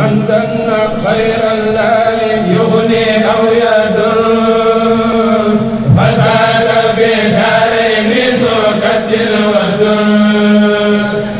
من ظن خيرا لا يغني أو يدل فساد في دارين سكت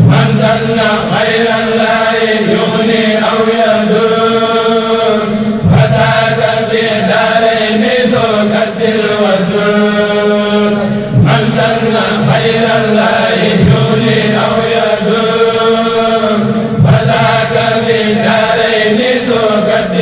من ظن خيرا لا يغني أو يدل فساد في دارين سكت من ظن خيرا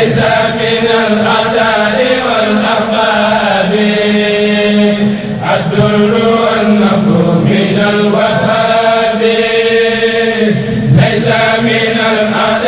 ليس من الغداء والأحباب. الدر أنه من الوهاب. ليس من الغداء